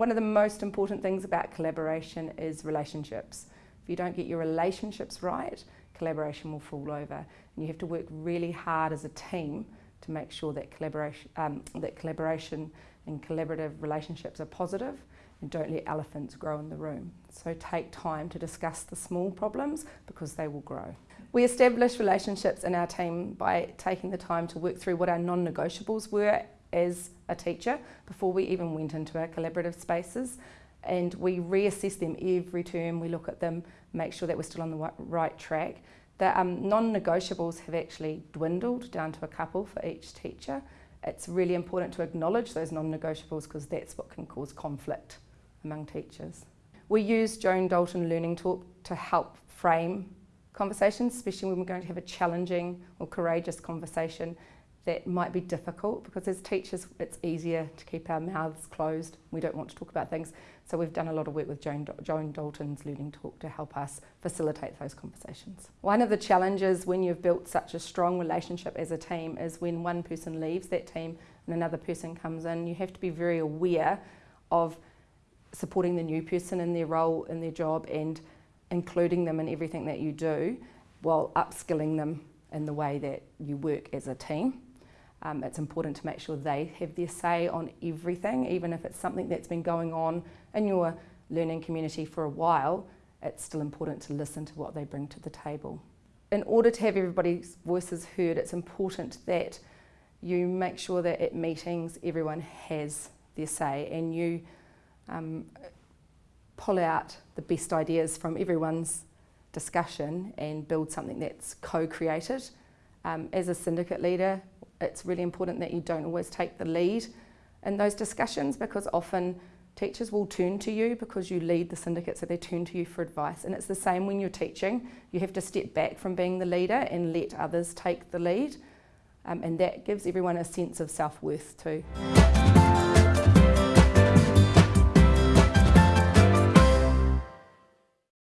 one of the most important things about collaboration is relationships. If you don't get your relationships right, collaboration will fall over. And you have to work really hard as a team to make sure that collaboration, um, that collaboration and collaborative relationships are positive and don't let elephants grow in the room. So take time to discuss the small problems because they will grow. We established relationships in our team by taking the time to work through what our non-negotiables were as a teacher before we even went into our collaborative spaces and we reassess them every term, we look at them, make sure that we're still on the right track. The um, non-negotiables have actually dwindled down to a couple for each teacher. It's really important to acknowledge those non-negotiables because that's what can cause conflict among teachers. We use Joan Dalton Learning Talk to help frame conversations, especially when we're going to have a challenging or courageous conversation that might be difficult because as teachers it's easier to keep our mouths closed. We don't want to talk about things. So we've done a lot of work with Joan, Joan Dalton's Learning Talk to help us facilitate those conversations. One of the challenges when you've built such a strong relationship as a team is when one person leaves that team and another person comes in, you have to be very aware of supporting the new person in their role, in their job and including them in everything that you do while upskilling them in the way that you work as a team. Um, it's important to make sure they have their say on everything, even if it's something that's been going on in your learning community for a while, it's still important to listen to what they bring to the table. In order to have everybody's voices heard, it's important that you make sure that at meetings everyone has their say and you um, pull out the best ideas from everyone's discussion and build something that's co-created. Um, as a syndicate leader, it's really important that you don't always take the lead in those discussions because often teachers will turn to you because you lead the syndicate so they turn to you for advice. And it's the same when you're teaching. You have to step back from being the leader and let others take the lead. Um, and that gives everyone a sense of self-worth too.